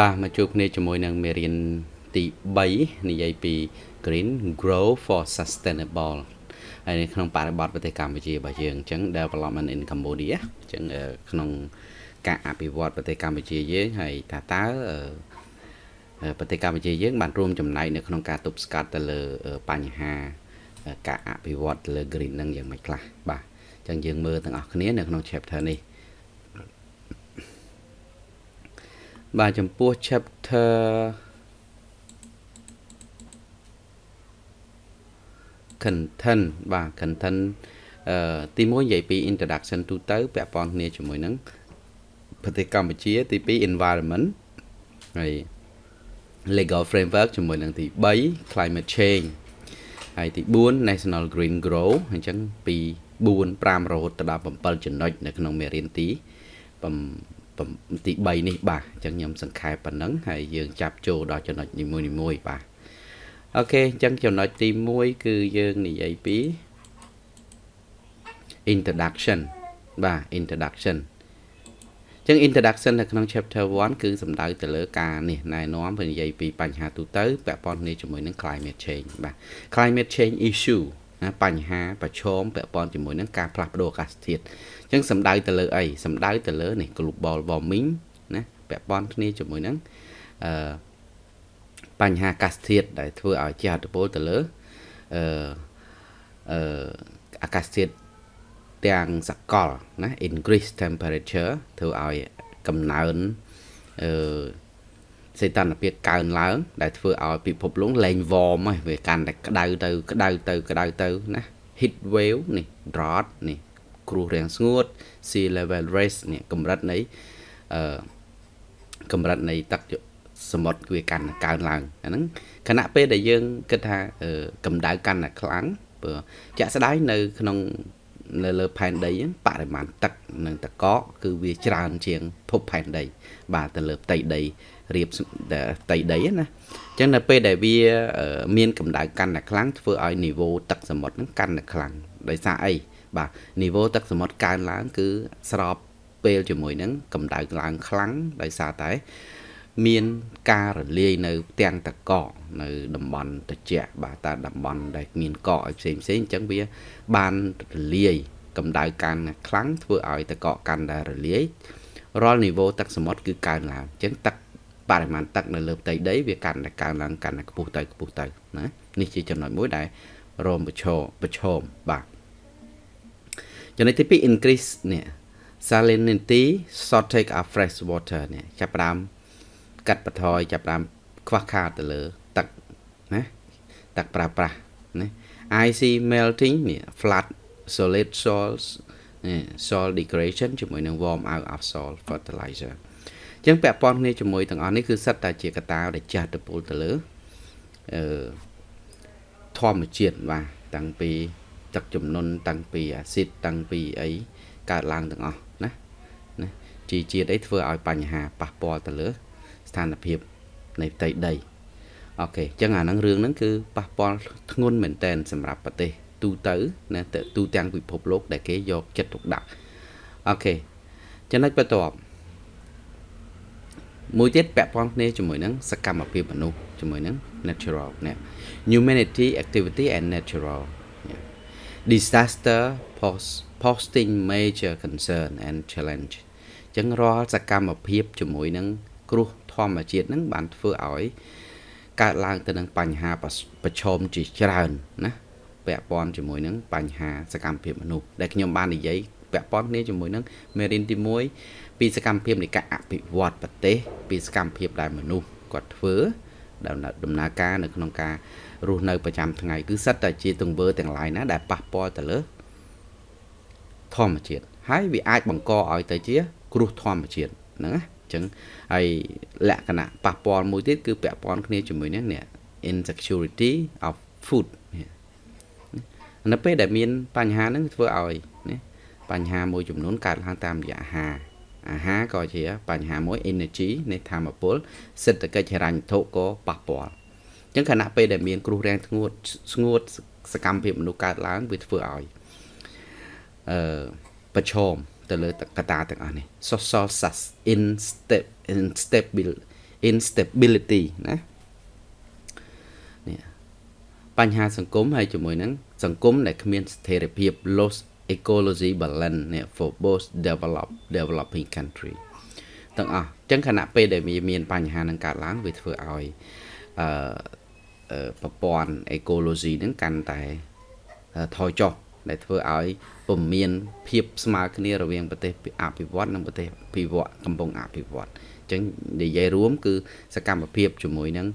បាទមកជួបគ្នាជាមួយនឹងមេរៀនទី3និយាយពី Green Grow for Sustainable ហើយនៅក្នុងបរិបទប្រទេសកម្ពុជារបស់យើងអញ្ចឹង Development in Cambodia អញ្ចឹងក្នុងការអភិវឌ្ឍប្រទេសកម្ពុជាយើងហើយថាតើប្រទេសកម្ពុជាយើងបានរួមចំណែកនៅក្នុងការទប់ស្កាត់ទៅលើបញ្ហាការអភិវឌ្ឍទៅលើ green នឹងយ៉ាងម៉េចខ្លះបាទអញ្ចឹងយើងមើលទាំងអស់គ្នានៅក្នុង chapter នេះ បាទចំពោះ chapter content បាទ content អឺទី1និយាយពី introduction ទូទៅពាក់ព័ន្ធគ្នាជាមួយនឹងប្រទេសកម្ពុជា ទី2 environment ហើយ legal framework ជាមួយនឹងទី3 climate change ហើយទី4 national green grow អញ្ចឹងពី4 5រហូតដល់7ចំណុចនៅក្នុងមេរៀនទី ទី3នេះបាទអញ្ចឹងខ្ញុំសង្ខេបប៉ុណ្ណឹងហើយយើងចាប់ចូលដល់ចំណុចនីមួយៗបាទអូខេអញ្ចឹងចំណុចទី1គឺយើងនិយាយពី introduction បាទ introduction ចឹង introduction នៅក្នុង chapter 1គឺសំដៅទៅលើការនេះណែនាំពនិយាយពីបញ្ហាទូទៅពាក់ព័ន្ធគ្នាជាមួយនឹង climate change បាទ climate change issue ណាបញ្ហាប្រឈមពាក់ព័ន្ធជាមួយនឹងការផ្លាស់ប្ដូរអាកាសធាតុអញ្ចឹងសំដៅទៅលើអីសំដៅទៅលើនេះ global warming ណាពាក់ព័ន្ធគ្នាជាមួយនឹងអឺបញ្ហាអាកាសធាតុដែលធ្វើឲ្យជាអត្តពលទៅលើអឺអឺអាកាសធាតុទាំងសកលណា increase temperature ធ្វើឲ្យកំណើនអឺ សីតុណ្ហភាពកើនឡើង ដែលធ្វើឲ្យពិភពលោកលែង warm ហើយវាកាន់តែក្តៅទៅក្តៅទៅក្តៅទៅណា heat wave នេះ drought នេះគ្រោះរាំងស្ងួត sea level rise នេះកម្រិតនៃអឺកម្រិតនៃទឹកសមុទ្រវាកាន់តែកើនឡើងអាហ្នឹងខណៈពេលដែលយើងគិតថាកម្ដៅកាន់តែខ្លាំងព្រោះជាក់ស្ដែងនៅ ក្នុងនៅលើផែនដីហ្នឹងបរិមាណទឹកនិងតកកគឺវាច្រើនជាងភពផែនដី បាទទៅលើផ្ទៃដី រៀបផ្ទៃដីណាអញ្ចឹងនៅពេលដែលវាមានកម្ដៅកាន់តែខ្លាំងធ្វើឲ្យនីវ៉ូទឹកសមុទ្រហ្នឹងកាន់តែខ្លាំងដោយសារអីបាទនីវ៉ូទឹកសមុទ្រកើនឡើង គឺស្របពេលជាមួយនឹងកម្ដៅឡើងខ្លាំងដោយសារតែមានការរលាយនៅផ្ទាំងតកកនៅតំបន់ត្រជាក់បាទតែតំបន់ដែលមានកកឲ្យផ្សេងផ្សេងអញ្ចឹងវាបានរលាយកម្ដៅកាន់ខ្លាំងធ្វើឲ្យតកកកាន់តែរលាយរាល់នីវ៉ូទឹកសមុទ្រគឺកើនឡើងអញ្ចឹងទឹក បរិមាណទឹកនៅលើផ្ទៃដីវាកាន់តែកើនឡើងកាន់តែខ្ពស់ទៅខ្ពស់ទៅណានេះជាចំណុចមួយដែលរមប្រឈមប្រឈមបាទចំណុចទី2 increase នេះ salinity shortage of fresh water នេះចាប់ផ្ដើមកាត់បន្ថយចាប់តាមខ្វះខាតទៅលើទឹកណាទឹកប្រើប្រាស់ណា IC melting នេះ flat solid soils នេះ soil degradation ជាមួយនឹង warm out of soil fertilizer អញ្ចឹងពាក់ព័ន្ធគ្នាជាមួយទាំងអស់នេះគឺសិតតែជាកត្តាដែលចាស់ទៅពលទៅលើអឺធម្មជាតិបាទតាំងពីទឹកចំនួនតាំងពីអាស៊ីតតាំងពីអីកើតឡើងទាំងអស់ណាណាជីជាតិអីធ្វើឲ្យបញ្ហាប៉ះពាល់ទៅលើ ស្ថានភាពនៃផ្ទៃដីអូខេអញ្ចឹងអាហ្នឹងរឿងហ្នឹងគឺប៉ះពាល់ធ្ងន់មែនតែនសម្រាប់ប្រទេស ទូទៅណាទូទាំងពិភពលោកដែលគេយកចិត្តទុកដាក់អូខេចំណុចបន្ទាប់ មួយទៀតពាក់ព័ន្ធគ្នាជាមួយនឹងសកម្មភាពមនុស្សជាមួយនឹង natural នេះ humanity activity and natural disaster post posting major concern and challenge អញ្ចឹងរាល់សកម្មភាពជាមួយនឹងគ្រោះធម្មជាតិហ្នឹងបានធ្វើឲ្យកើតឡើងទៅនឹងបញ្ហាប្រឈមជាច្រើនណាពាក់ព័ន្ធជាមួយនឹងបញ្ហាសកម្មភាពមនុស្សដែលខ្ញុំបាននិយាយ ពាក់ព័ន្ធគ្នាជាមួយនឹងមេរៀនទី1ពីសកម្មភាពនៃការអភិវឌ្ឍប្រទេស ពីសកម្មភាពដែលមនុស្សគាត់ធ្វើដំណើរការនៅក្នុងការរស់នៅប្រចាំថ្ងៃគឺសិតតែជាទង្វើទាំងឡាយណាដែលប៉ះពាល់ទៅលើធម្មជាតិហើយវាអាចបង្កឲ្យទៅជា គ្រោះធម្មជាតិហ្នឹងណាអញ្ចឹងហើយលក្ខណៈប៉ះពាល់មួយទៀតគឺពាក់ព័ន្ធគ្នាជាមួយនឹងនេះ insecurity of food នៅពេលដែលមានបញ្ហាហ្នឹងធ្វើឲ្យណា បញ្ហាមួយចំនួនកើតឡើងតាមរយៈអាហារអាហារក៏ជាបញ្ហាមួយ energy នៃធម្មពលសេដ្ឋកិច្ចហិរញ្ញវត្ថុក៏ប៉ះពាល់អញ្ចឹងខណៈពេលដែលមានគ្រោះរាំងធ្ងន់ស្ងួតសកម្មភាពមនុស្សកើតឡើងវាធ្វើឲ្យអឺប្រឈមទៅលើកត្តាទាំងអស់នេះ social instability instability ណានេះបញ្ហាសង្គមហើយជាមួយនឹងសង្គមដែលគ្មានស្ថិរភាព loss ecology balance នេះ for both develop developing country ទាំងអស់អញ្ចឹងខណៈពេលដែលមានបញ្ហានឹងកើតឡើងវាធ្វើឲ្យអឺប្រព័ន្ធ ecology ហ្នឹងកាន់តែថយចុះដែលធ្វើឲ្យពុំមានភាពស្មើគ្នារវាងប្រទេសអភិវឌ្ឍនិងប្រទេសពិវត្តកំពុងអភិវឌ្ឍអញ្ចឹងនិយាយរួមគឺសកម្មភាពជាមួយនឹង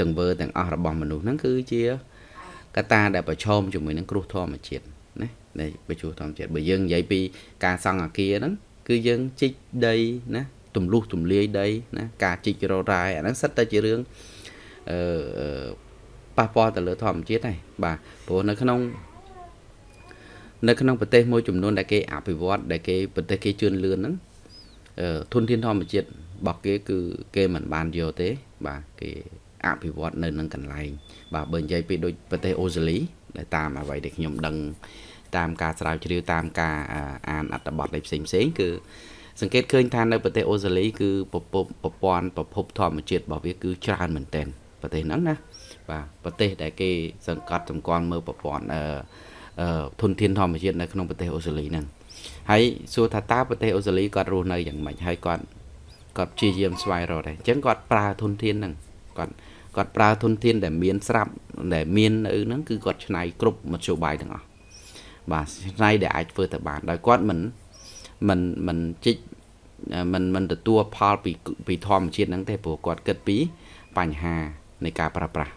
ទង្វើទាំងអស់របស់មនុស្សហ្នឹងគឺជាកត្តាដែលប្រឈមជាមួយនឹងគ្រោះធម្មជាតិណា នៃប្រជុំធម្មជាតិបើយើងនិយាយពីការសង់អាគារហ្នឹងគឺយើងជីកដីណាទម្លុះទម្លាយដីណាការជីករ៉ាយអាហ្នឹងសិតតែជារឿងអឺប៉ះពាល់ទៅលើធម្មជាតិហើយបាទព្រោះនៅក្នុងនៅក្នុងប្រទេសមួយចំនួនដែលគេអភិវឌ្ឍដែលគេប្រទេសគេជឿនលឿនហ្នឹងធនធានធម្មជាតិរបស់គេគឺគេមិនបានយកទេ បាទគេអភិវឌ្ឍនៅនឹងកន្លែងបាទបើនិយាយពីដូចប្រទេសអូស្ត្រាលីដែលតាមអ្វីដែលខ្ញុំដឹង តាមការស្រាវជ្រាវតាមការអានអត្ថបទផ្សេងផ្សេងគឺសង្កេតឃើញថានៅប្រទេសអូស្ត្រាលីគឺប្រពន្ធប្រព័ន្ធប្រភពធម្មជាតិរបស់វាគឺច្រើនមែនទែនប្រទេសហ្នឹងណាបាទប្រទេសដែលគេសង្កត់សម្គាល់មើលប្រព័ន្ធអឺធនធានធម្មជាតិនៅក្នុងប្រទេសអូស្ត្រាលីហ្នឹងហើយសួរថាតើប្រទេសអូស្ត្រាលីគាត់រស់នៅយ៉ាងម៉េចហើយគាត់គាត់ព្យាយាមស្វែងរកដែរអញ្ចឹងគាត់ប្រើធនធានហ្នឹងគាត់គាត់ប្រើធនធានដែលមានស្រាប់ដែលមាននៅហ្នឹងគឺគាត់ឆ្នៃគ្រប់មធ្យោបាយទាំងអស់ បាទឆ្នៃដែលអាចធ្វើទៅបានដោយគាត់មិនមិនមិនជីកមិនមិនទទួលផលពីពីធម្មជាតិហ្នឹងទេព្រោះគាត់គិតពីបញ្ហានៃការប្រើប្រាស់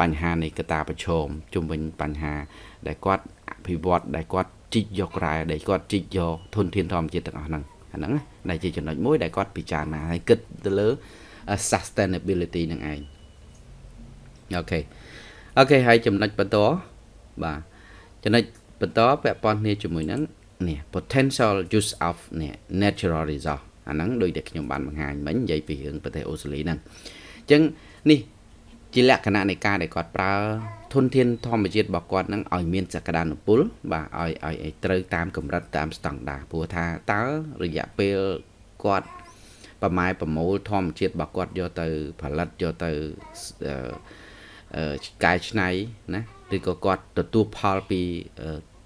បញ្ហានៃកតាប្រឈមជុំវិញបញ្ហា ដែលគាត់អភិវឌ្ឍដែលគាត់ជីកយករ៉ែដែលគាត់ជីកយកធនធានធម្មជាតិទាំងអស់ហ្នឹងអាហ្នឹងដែលជាចំណុចមួយដែលគាត់ពិចារណាហើយគិតទៅលើ sustainability នឹងឯងអូខេអូខេហើយចំណុចបន្តបាទចំណុច បន្តពាក់ព័ន្ធគ្នាជាមួយនឹងនេះ potential use of នេះ natural resource អាហ្នឹងដូចតែខ្ញុំបានបង្ហាញមិញនិយាយពីរឿងប្រទេសអូស្ត្រាលីហ្នឹងអញ្ចឹងនេះជាលក្ខណៈនៃការដែលគាត់ប្រើធនធានធម្មជាតិរបស់គាត់នឹងឲ្យមានសក្តានុពល បាទឲ្យឲ្យត្រូវតាមកម្រិតតាមស្តង់ដារព្រោះថាតើរយៈពេលគាត់ប្រម៉ែប្រមូលធម្មជាតិរបស់គាត់យកទៅផលិតយកទៅកែច្នៃណា ឬក៏គាត់ទទួលផលពី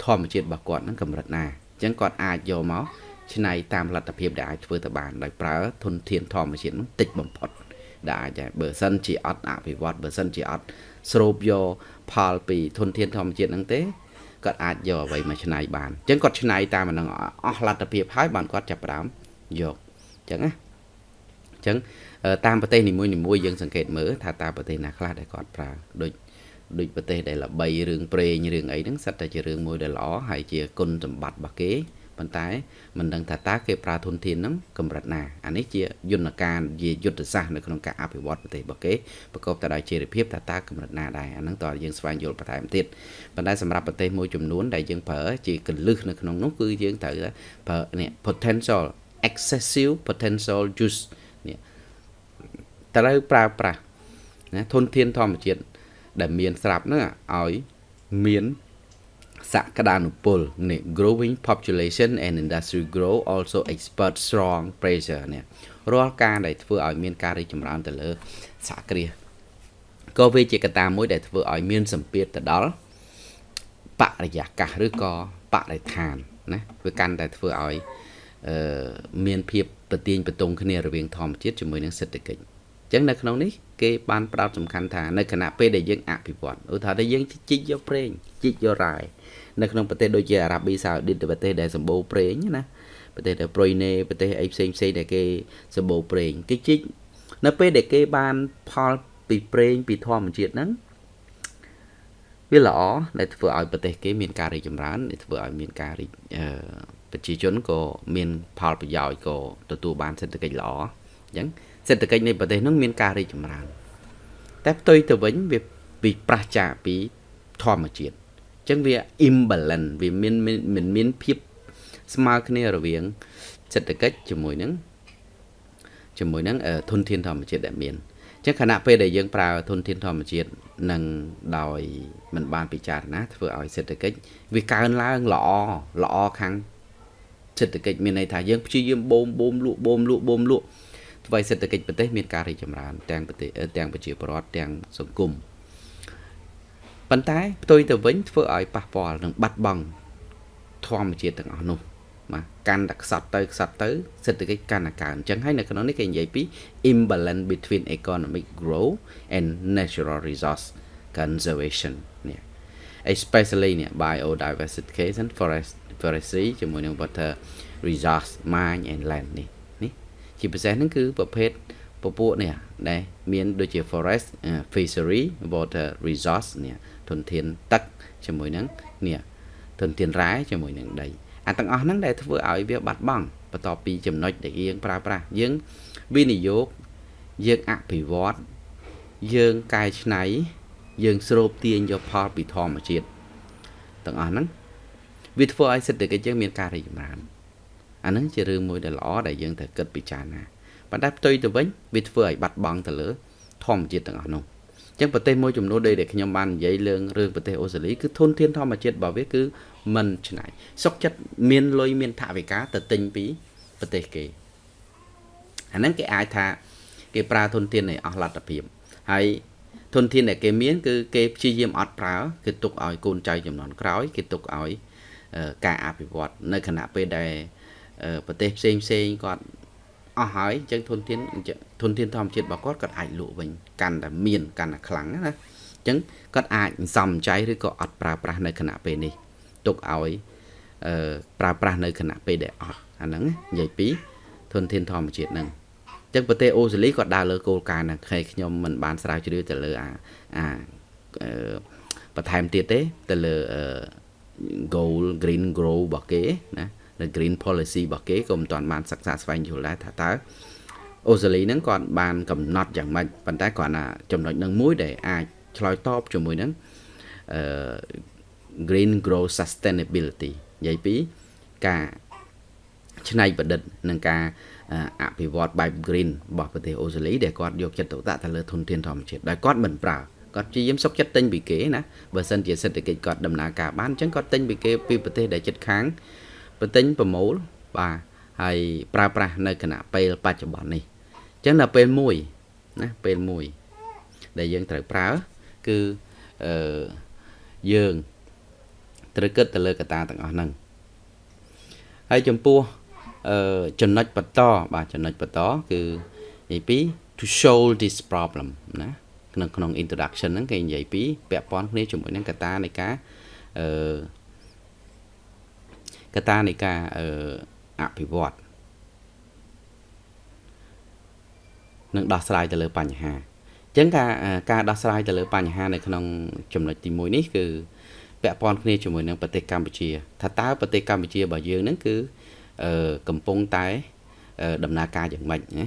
ធម្មជាតិរបស់គាត់ហ្នឹងកម្រិតណាអញ្ចឹងគាត់អាចយកមកច្នៃតាមលទ្ធភាពដែលអាចធ្វើទៅបានដោយប្រើធនធានធម្មជាតិហ្នឹងតិចបំផុតដែលអាចដែរបើសិនជាអត់អភិវឌ្ឍបើសិនជាអត់ស្រូបយកផលពីធនធានធម្មជាតិហ្នឹងទេគាត់អាចយកអ្វីមកច្នៃបានអញ្ចឹងគាត់ច្នៃតាមអាហ្នឹងអស់លទ្ធភាពហើយបានគាត់ចាប់ផ្ដើមយកអញ្ចឹងណាអញ្ចឹងតាមប្រទេសនីមួយៗយើងសង្កេតមើលថាតើប្រទេសណាខ្លះដែលគាត់ប្រើដូច ដូចប្រទេសដែលល្បីរឿងប្រេងរឿងអីហ្នឹងសិតតែជារឿងមួយដែលល្អហើយជាគុណសម្បត្តិរបស់គេប៉ុន្តែមិនដឹងថាតើគេប្រើធនធានហ្នឹងកម្រិតណាអានេះជាយន្តការជាយុទ្ធសាស្ត្រនៅក្នុងការអភិវឌ្ឍប្រទេសរបស់គេប្រកបទៅដោយជារិភាពថាតើកម្រិតណាដែរអាហ្នឹងតើយើងស្វែងយល់បន្ថែមទៀតប៉ុន្តែសម្រាប់ប្រទេសមួយចំនួនដែលយើងប្រើជាកលឹះនៅក្នុងនោះគឺយើងត្រូវប្រើនេះ potential excessive potential use នេះត្រូវប្រើប្រាស់ណាធនធានធម្មជាតិ ដែលមានស្រាប់ហ្នឹងឲ្យមានសក្តានុពលនេះ growing population and industry grow also expert strong pressure នេះរាល់ការដែលធ្វើឲ្យមានការរីកចម្រើនទៅលើសហគ្រាសក៏វាជាកត្តាមួយដែលធ្វើឲ្យមានសម្ពាធទៅដល់បរិយាកាសឬក៏បរិស្ថានណាវាកាន់តែធ្វើឲ្យអឺមានភាពប្រទៀងបន្ទងគ្នារវាងធម្មជាតិជាមួយនឹងសេដ្ឋកិច្ច អញ្ចឹងនៅក្នុងនេះគេបានផ្ដោតសំខាន់ថានៅគណៈពេលដែលយើងអភិវឌ្ឍឧទាហរណ៍ថាយើងជីកយកប្រេងជីកយករ៉ែនៅក្នុងប្រទេសដូចជាអារ៉ាប៊ីសាអូឌីតប្រទេសដែលសម្បូរប្រេងណាប្រទេសដែលប្រុយណេប្រទេសអីផ្សេងផ្សេងដែលគេសម្បូរប្រេងគេជីកនៅពេលដែលគេបានផលពីប្រេងពីធម្មជាតិហ្នឹងវាល្អដែលធ្វើឲ្យប្រទេសគេមានការរីកចម្រើនធ្វើឲ្យមានការរីកប្រជាជនក៏មានផលប្រយោជន៍ក៏ទទួលបានសេដ្ឋកិច្ចល្អអញ្ចឹង សេដ្ឋកិច្ចនៃប្រទេសនោះមានការរីកចម្រើនតែផ្ទុយទៅវិញវាពីប្រះចាកពីធម្មជាតិអញ្ចឹងវា imbalance វាមានមិនមានភាពស្មើគ្នារវាងសេដ្ឋកិច្ចជាមួយនឹងជាមួយនឹងធនធានធម្មជាតិដែលមានអញ្ចឹងខណៈពេលដែលយើងប្រើធនធានធម្មជាតិនឹងដោយមិនបានពិចារណាធ្វើឲ្យសេដ្ឋកិច្ចវាកើនឡើងល្អល្អខាងសេដ្ឋកិច្ចមានន័យថាយើងព្យាយាមបូមបូមលក់បូមលក់បូមលក់ ធ្វើឲ្យសេដ្ឋកិច្ចប្រទេសមានការរីកចម្រើនទាំងប្រទេសទាំងប្រជាពលរដ្ឋទាំងសង្គមប៉ុន្តែផ្ទុយទៅវិញធ្វើឲ្យប៉ះពាល់នឹងបាត់បង់ធម្មជាតិទាំងអស់នោះបាទកាន់តែខ្សត់ទៅខ្សត់ទៅសេដ្ឋកិច្ចកាន់តែកើនអញ្ចឹងហើយនៅក្នុងនេះគេនិយាយពី imbalance between economic growth and natural resource conservation នេះ especially នេះ biodiversification forest forestry ជាមួយនឹង water resource mine and land នេះនេះ ជាពិសេសហ្នឹងគឺប្រភេទពពួកនេះដែលមានដូចជា forest fishery water resource នេះធនធានទឹកជាមួយនឹងនេះធនធានរ៉ែជាមួយនឹងដីអាទាំងអស់ហ្នឹងដែលធ្វើឲ្យវាបាត់បង់បន្ទាប់ពីចំណុចដែលយើងប្រើប្រាស់យើងវិនិយោគយើងអភិវឌ្ឍយើងកែច្នៃយើងស្រូបទាញយកផលពីធម្មជាតិទាំងអស់ហ្នឹងវាធ្វើឲ្យសេដ្ឋកិច្ចយើងមានការរីកចម្រើន អាហ្នឹងជារឿងមួយដែលល្អដែលយើងត្រូវគិតពិចារណាប៉ុន្តែផ្ទុយទៅវិញវាធ្វើឲ្យបាត់បង់ទៅលើធម្មជាតិទាំងអស់នោះចឹងប្រទេសមួយចំនួនដែលខ្ញុំបាននិយាយរឿងរឿងប្រទេសអូស្ត្រាលីគឺធនធានធម្មជាតិរបស់វាគឺមិនឆ្នៃសុកចិត្តមានលុយមានថវិកាទៅទិញពីប្រទេសគេអាហ្នឹងគេអាចថាគេប្រើធនធាននៃអស់លទ្ធភាពហើយធនធានដែលគេមានគឺគេព្យាយាមអត់ប្រើគេទុកឲ្យកូនចៅចំនួនក្រោយគេទុកឲ្យការអភិវឌ្ឍនៅខណៈពេលដែល ប្រទេសផ្សេងផ្សេងគាត់អស់ហើយអញ្ចឹងធនធានធនធានធម្មជាតិរបស់គាត់គាត់អាចលក់វិញកាន់តែមានកាន់តែខ្លាំងណាអញ្ចឹងគាត់អាចសំចៃឬក៏អត់ប្រើប្រាស់នៅខណៈពេលនេះទុកឲ្យអឺប្រើប្រាស់នៅខណៈពេលដែលអត់អាហ្នឹងនិយាយពីធនធានធម្មជាតិហ្នឹងអញ្ចឹងប្រទេសអូស្ត្រាលីក៏ដើរលើគោលការណ៍ហ្នឹងខ្ញុំមិនបានស្រាវជ្រាវទៅលើអាអាបន្ថែមទៀតទេទៅលើ goal green grow របស់គេណា នៅ green policy របស់គេក៏មិនទាន់បានសិក្សាស្វែងយល់ដែរថាតើអូស្ត្រាលីហ្នឹងគាត់បានកំណត់យ៉ាងម៉េចប៉ុន្តែគាត់ណាចំណុចនឹងមួយដែលអាចឆ្លើយតបជាមួយនឹងអឺ green grow sustainability និយាយពីការច្នៃប្រឌិតនិងការអភិវឌ្ឍបែប green របស់ប្រទេសអូស្ត្រាលីដែលគាត់យកចិត្តទុកដាក់ទៅលើធនធានធម្មជាតិដែលគាត់មិនប្រើគាត់ព្យាយាមសុកចិត្តទិញពីគេណាបើសិនជាសេដ្ឋកិច្ចគាត់ដំណើរការបានអញ្ចឹងគាត់ទិញពីគេពីប្រទេសដែលជិតខាង ប្រទិញប្រមូលបាទហើយប្រើប្រាស់នៅគណៈពេលបច្ចុប្បន្ននេះអញ្ចឹងដល់ពេលមួយណាពេលមួយដែលយើងត្រូវប្រើគឺអឺយើងត្រូវគិតទៅលើកត្តាទាំងអស់ហ្នឹងហើយចំពោះអឺចំណុចបន្តបាទចំណុចបន្តគឺនិយាយពី to solve this problem ណាក្នុងក្នុង introduction ហ្នឹងគេនិយាយពីពាក់ព័ន្ធគ្នាជាមួយនឹងកត្តានៃការអឺ កត្តានៃការអឺអភិវឌ្ឍនឹងដោះស្រាយទៅលើបញ្ហាអញ្ចឹងការការដោះស្រាយទៅលើបញ្ហានៅក្នុងចំណុចទី1នេះគឺពាក់ព័ន្ធគ្នាជាមួយនឹងប្រទេសកម្ពុជាថាតើប្រទេសកម្ពុជារបស់យើងហ្នឹងគឺអឺកំពុងតែដំណើរការយ៉ាងម៉េចណា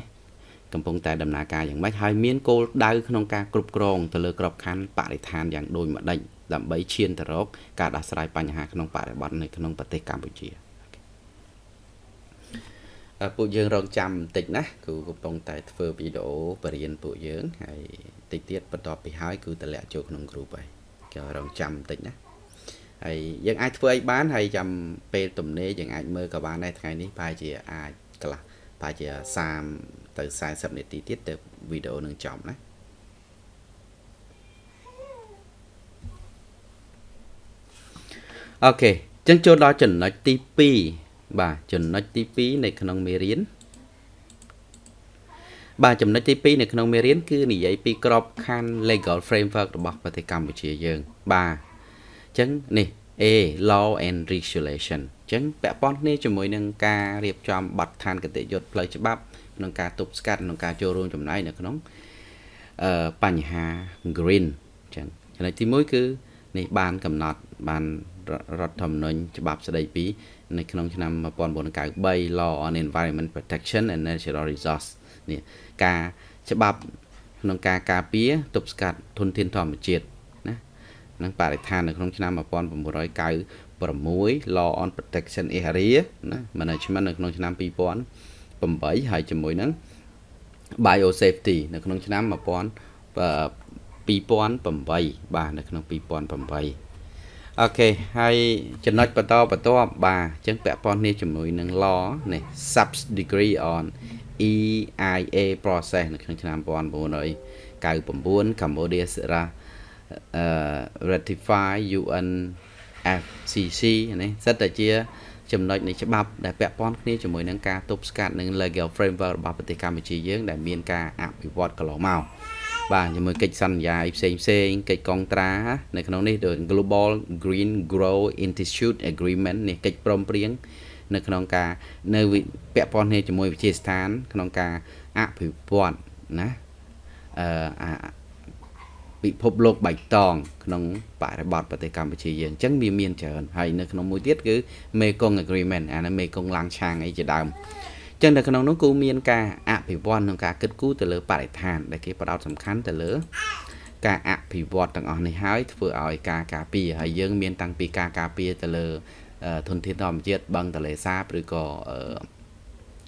កំពុងតែដំណើរការយ៉ាងម៉េចហើយមានគោលដៅក្នុងការគ្រប់គ្រងទៅលើក្របខ័ណ្ឌបរិស្ថានយ៉ាងដូចម្ដេច ដើម្បីឈានទៅរកការដោះស្រាយបញ្ហាក្នុងបរិបទនៅក្នុងប្រទេសកម្ពុជាពួកយើងរងចាំបន្តិចណាគឺកំពុងតែធ្វើវីដេអូបរៀនពួកយើងហើយតិចទៀតបន្ទាប់ពីហើយគឺតម្លាក់ចូលក្នុង group ហើយគេរងចាំបន្តិចណាហើយយើងអាចធ្វើអីបានហើយចាំពេលទំនេរយើងអាចមើលក៏បានដែរថ្ងៃនេះប្រហែលជាអាចកន្លះប្រហែលជា30ទៅ40នាទីទៀតទៅវីដេអូនឹងចប់ណា អូខេអញ្ចឹងចូលដល់ចំណុចទី2បាទចំណុចទី2នៅក្នុងមេរៀនបាទចំណុចទី2នៅក្នុងមេរៀនគឺនិយាយពីក្របខ័ណ្ឌ legal framework របស់ប្រទេសកម្ពុជាយើង បាទអញ្ចឹងនេះ A law and regulation អញ្ចឹងពាក់ព័ន្ធគ្នាជាមួយនឹងការរៀបចំបទដ្ឋានគតិយុត្តផ្លូវច្បាប់ក្នុងការទប់ស្កាត់ក្នុងការចូលរួមចំណែកនៅក្នុងអឺបញ្ហា green អញ្ចឹងចំណុចទី1គឺនេះបានកំណត់បាន រដ្ឋធម្មនុញ្ញច្បាប់ស្ដីពីនៅក្នុងឆ្នាំ1993 Law on Environment Protection and Natural Resource នេះការច្បាប់ក្នុងការការពារទប់ស្កាត់ធនធានធម្មជាតិណានិងបរិស្ថាននៅក្នុងឆ្នាំ1996 Law on Protection Area ណា Management នៅក្នុងឆ្នាំ2008ហើយជាមួយនឹង Biosafety នៅក្នុងឆ្នាំ2008បាទនៅក្នុង2008 អូខេហើយចំណុចបន្តបន្តបាទអញ្ចឹងពាក់ព័ន្ធនេះជាមួយនឹង law នេះ sub degree on EIA process នៅក្នុងឆ្នាំ1999 Cambodia Sera uh, ratify UN FCC នេះសិតតែជា ចំណុចនៃច្បាប់ដែលពាក់ព័ន្ធគ្នាជាមួយនឹងការទប់ស្កាត់នឹង legal framework របស់ប្រទេសកម្ពុជាយើងដែលមានការអភិវឌ្ឍកន្លងមក បាទជាមួយកិច្ចសន្យាផ្សេងផ្សេងកិច្ចកងត្រានៅក្នុងនេះដូច Global Green Grow Institute Agreement នេះកិច្ចព្រមព្រៀងនៅក្នុងការនៅពាក់ព័ន្ធគ្នាជាមួយវិទ្យាស្ថាន ក្នុងការអភិវឌ្ឍណាអឺពិភពលោកបៃតងក្នុងបរិបទប្រទេសកម្ពុជាយើងអញ្ចឹងវាមានច្រើនហើយនៅក្នុងមួយទៀតគឺមេកុង agreement អានេះមេកុងឡាំងឆាងអីជាដើមអញ្ចឹងនៅក្នុងនោះគឺមានការអភិវឌ្ឍក្នុងការគិតគូរទៅលើបរិស្ថាន ដែលគេផ្ដោតសំខាន់ទៅលើ ការអភិវឌ្ឍទាំងអស់នេះហើយធ្វើឲ្យការការពារហើយយើងមានតាំងពីការការពារទៅលើធនធានធម្មជាតិបឹងទន្លេសាបឬក៏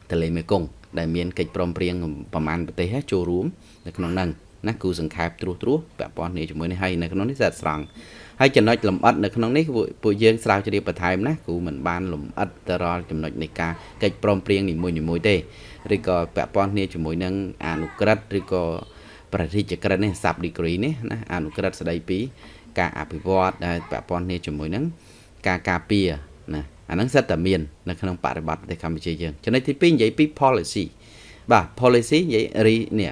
ទន្លេមេគង្គដែលមានកិច្ចព្រមព្រៀងប្រមាណប្រទេសចូលរួមនៅក្នុងហ្នឹងណាគូសង្ខេបត្រួសត្រាសពាក់ព័ន្ធនេះជាមួយនេះហើយនៅក្នុងនេះស្អាតស្រង់ ហើយចំណុចលំអិតនៅក្នុងនេះពួកយើងស្រាវជ្រាវបន្ថែមណាគូមិនបានលំអិតទៅរាល់ចំណុចនៃការកិច្ចព្រមព្រៀងនីមួយៗទេឬក៏ពាក់ព័ន្ធគ្នាជាមួយនឹងអនុក្រឹត្យឬក៏ប្រតិជាក្រិតនេះ sub degree នេះណាអនុក្រឹត្យស្ដីពី ការអភិវឌ្ឍដែលពាក់ព័ន្ធគ្នាជាមួយនឹងការការពារណាអាហ្នឹងសិតតែមាននៅក្នុងបរិបទប្រទេសកម្ពុជាយើងចំណុចទី2និយាយពី policy បាទ policy និយាយរីនេះ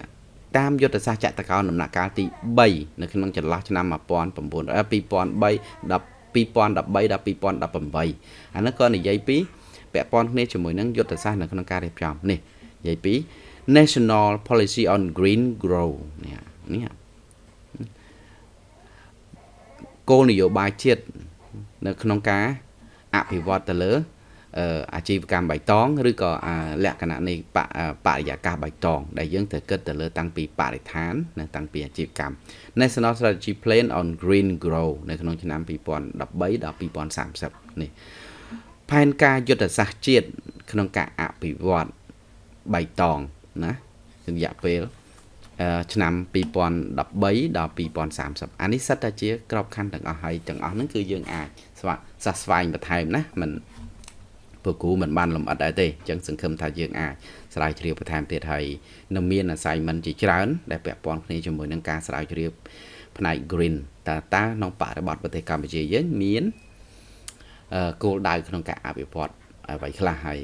តាមយុទ្ធសាស្ត្រចតកោណដំណាក់កាលទី3នៅក្នុងចន្លោះឆ្នាំ1900 2003ដល់2013ដល់2018អានេះក៏និយាយពីពាក់ព័ន្ធគ្នាជាមួយនឹងយុទ្ធសាស្ត្រនៅក្នុងការរៀបចំនេះនិយាយពី National Policy on Green Grow នេះនេះគោលនយោបាយជាតិនៅក្នុងការអភិវឌ្ឍទៅលើ អាជីវកម្មបៃតងឬក៏លក្ខណៈនៃបរិយាកាសបៃតងដែលយើងត្រូវគិតទៅលើតាំងពីបរិស្ថាននិងតាំងពីអាជីវកម្ម National Strategy Plan on Green Grow នៅក្នុងឆ្នាំ2013ដល់2030នេះផែនការយុទ្ធសាស្ត្រជាតិក្នុងការអភិវឌ្ឍបៃតងណារយៈពេលឆ្នាំ2013ដល់2030អានេះសិតតែជាក្របខ័ណ្ឌទាំងអស់ហើយទាំងអស់ហ្នឹងគឺយើងអាចស្វែងស្វែងបន្ថែមណាមិន ពួកគ្រូមិនបានលំអិតដែរទេអញ្ចឹងសង្ឃឹមថាយើងអាចស្រាវជ្រាវបន្ថែមទៀតហើយនៅមាន assignment ជាច្រើន ដែលពាក់ព័ន្ធគ្នាជាមួយនឹងការស្រាវជ្រាវផ្នែក green តើតើក្នុងបរិបទប្រទេសកម្ពុជាយើងមានគោលដៅក្នុងការអភិវឌ្ឍអ្វីខ្លះហើយ